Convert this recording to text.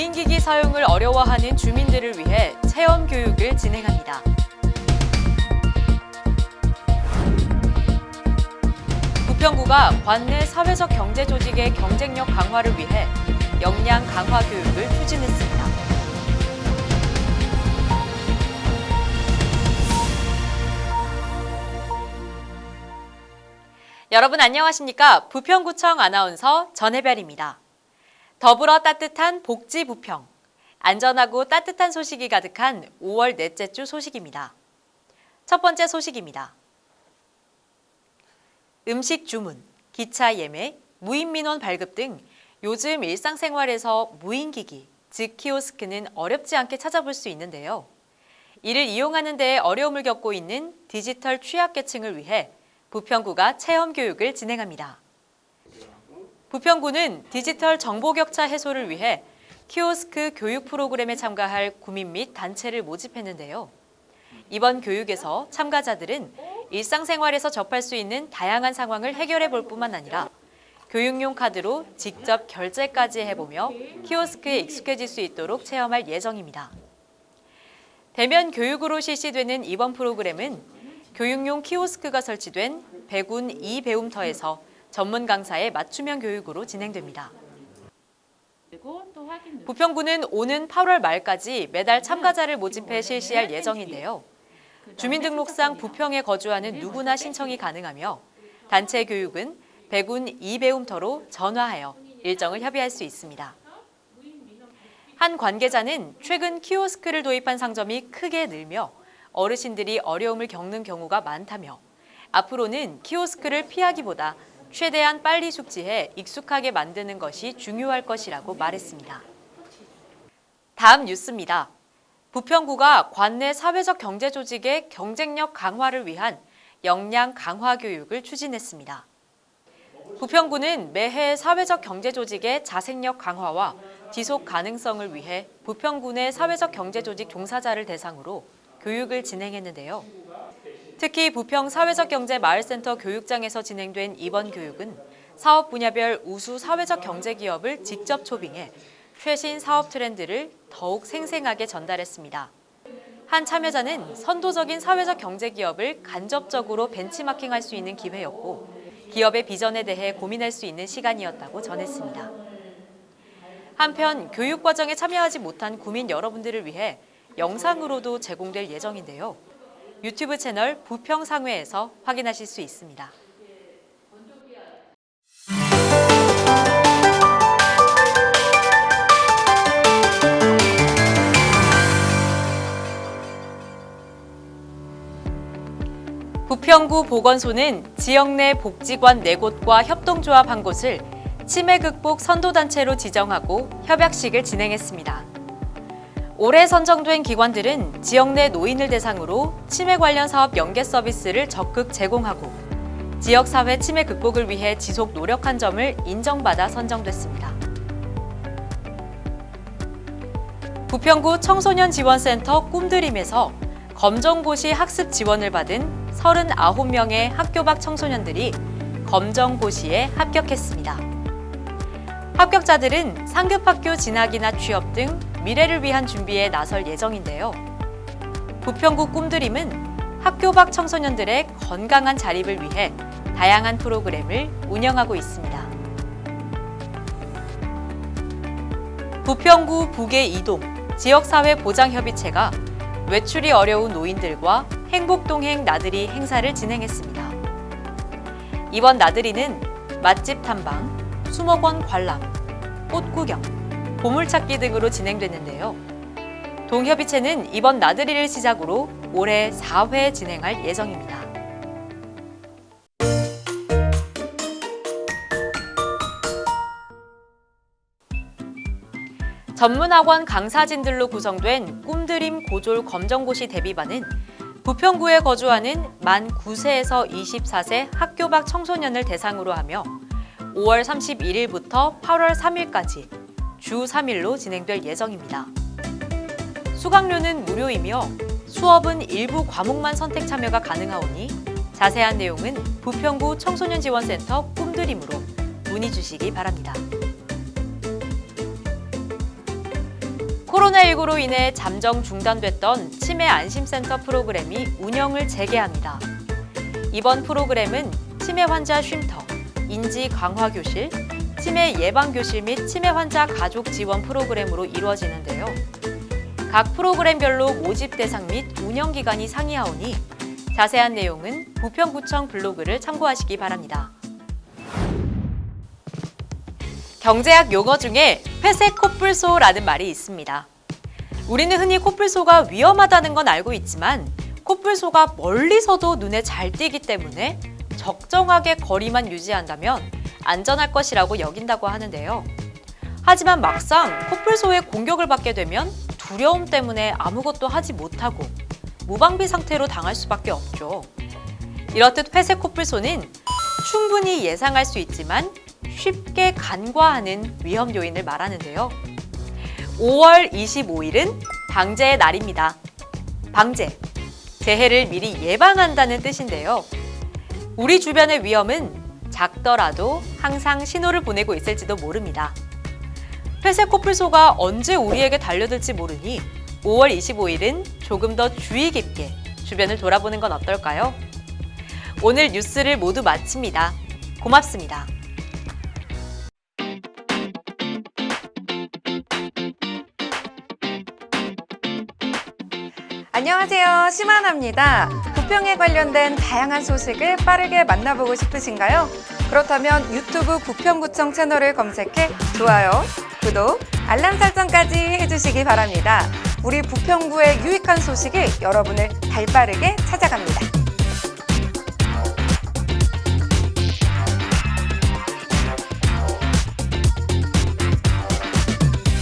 무인기기 사용을 어려워하는 주민들을 위해 체험 교육을 진행합니다. 부평구가 관내 사회적 경제 조직의 경쟁력 강화를 위해 역량 강화 교육을 추진했습니다. 여러분 안녕하십니까? 부평구청 아나운서 전혜별입니다. 더불어 따뜻한 복지 부평. 안전하고 따뜻한 소식이 가득한 5월 넷째 주 소식입니다. 첫 번째 소식입니다. 음식 주문, 기차 예매, 무인 민원 발급 등 요즘 일상생활에서 무인기기, 즉 키오스크는 어렵지 않게 찾아볼 수 있는데요. 이를 이용하는 데 어려움을 겪고 있는 디지털 취약계층을 위해 부평구가 체험 교육을 진행합니다. 부평구는 디지털 정보 격차 해소를 위해 키오스크 교육 프로그램에 참가할 구민 및 단체를 모집했는데요. 이번 교육에서 참가자들은 일상생활에서 접할 수 있는 다양한 상황을 해결해 볼 뿐만 아니라 교육용 카드로 직접 결제까지 해보며 키오스크에 익숙해질 수 있도록 체험할 예정입니다. 대면 교육으로 실시되는 이번 프로그램은 교육용 키오스크가 설치된 백운 이배움터에서 전문 강사의 맞춤형 교육으로 진행됩니다. 부평구는 오는 8월 말까지 매달 참가자를 모집해 실시할 예정인데요. 주민등록상 부평에 거주하는 누구나 신청이 가능하며 단체 교육은 백운 이배움터로 전화하여 일정을 협의할 수 있습니다. 한 관계자는 최근 키오스크를 도입한 상점이 크게 늘며 어르신들이 어려움을 겪는 경우가 많다며 앞으로는 키오스크를 피하기보다 최대한 빨리 숙지해 익숙하게 만드는 것이 중요할 것이라고 말했습니다. 다음 뉴스입니다. 부평구가 관내 사회적 경제 조직의 경쟁력 강화를 위한 역량 강화 교육을 추진했습니다. 부평구는 매해 사회적 경제 조직의 자생력 강화와 지속 가능성을 위해 부평구 내 사회적 경제 조직 종사자를 대상으로 교육을 진행했는데요. 특히 부평 사회적 경제 마을센터 교육장에서 진행된 이번 교육은 사업 분야별 우수 사회적 경제 기업을 직접 초빙해 최신 사업 트렌드를 더욱 생생하게 전달했습니다. 한 참여자는 선도적인 사회적 경제 기업을 간접적으로 벤치마킹할 수 있는 기회였고 기업의 비전에 대해 고민할 수 있는 시간이었다고 전했습니다. 한편 교육 과정에 참여하지 못한 구민 여러분들을 위해 영상으로도 제공될 예정인데요. 유튜브 채널 부평상회에서 확인하실 수 있습니다. 부평구 보건소는 지역 내 복지관 4곳과 협동조합 한 곳을 치매 극복 선도단체로 지정하고 협약식을 진행했습니다. 올해 선정된 기관들은 지역 내 노인을 대상으로 치매 관련 사업 연계 서비스를 적극 제공하고 지역사회 치매 극복을 위해 지속 노력한 점을 인정받아 선정됐습니다. 부평구 청소년지원센터 꿈드림에서 검정고시 학습 지원을 받은 39명의 학교 밖 청소년들이 검정고시에 합격했습니다. 합격자들은 상급학교 진학이나 취업 등 미래를 위한 준비에 나설 예정인데요. 부평구 꿈드림은 학교 밖 청소년들의 건강한 자립을 위해 다양한 프로그램을 운영하고 있습니다. 부평구 북의 이동 지역사회 보장협의체가 외출이 어려운 노인들과 행복동행 나들이 행사를 진행했습니다. 이번 나들이는 맛집 탐방, 수목원 관람, 꽃 구경, 보물찾기 등으로 진행됐는데요. 동협의체는 이번 나들이를 시작으로 올해 4회 진행할 예정입니다. 전문학원 강사진들로 구성된 꿈드림 고졸 검정고시 대비반은 부평구에 거주하는 만 9세에서 24세 학교 밖 청소년을 대상으로 하며 5월 31일부터 8월 3일까지 주 3일로 진행될 예정입니다. 수강료는 무료이며 수업은 일부 과목만 선택 참여가 가능하오니 자세한 내용은 부평구 청소년지원센터 꿈드림으로 문의 주시기 바랍니다. 코로나19로 인해 잠정 중단됐던 치매 안심센터 프로그램이 운영을 재개합니다. 이번 프로그램은 치매 환자 쉼터, 인지 강화 교실, 치매 예방 교실 및 치매 환자 가족 지원 프로그램으로 이루어지는데요. 각 프로그램별로 모집 대상 및 운영 기간이 상이하오니 자세한 내용은 부평구청 블로그를 참고하시기 바랍니다. 경제학 용어 중에 회색 코뿔소라는 말이 있습니다. 우리는 흔히 코뿔소가 위험하다는 건 알고 있지만 코뿔소가 멀리서도 눈에 잘 띄기 때문에 적정하게 거리만 유지한다면 안전할 것이라고 여긴다고 하는데요. 하지만 막상 코뿔소의 공격을 받게 되면 두려움 때문에 아무것도 하지 못하고 무방비 상태로 당할 수밖에 없죠. 이렇듯 회색 코뿔소는 충분히 예상할 수 있지만 쉽게 간과하는 위험 요인을 말하는데요. 5월 25일은 방제의 날입니다. 방제, 재해를 미리 예방한다는 뜻인데요. 우리 주변의 위험은 작더라도 항상 신호를 보내고 있을지도 모릅니다. 회색 코뿔소가 언제 우리에게 달려들지 모르니 5월 25일은 조금 더 주의 깊게 주변을 돌아보는 건 어떨까요? 오늘 뉴스를 모두 마칩니다. 고맙습니다. 부평에 관련된 다양한 소식을 빠르게 만나보고 싶으신가요? 그렇다면 유튜브 부평구청 채널을 검색해 좋아요, 구독, 알람 설정까지 해주시기 바랍니다. 우리 부평구의 유익한 소식이 여러분을 발빠르게 찾아갑니다.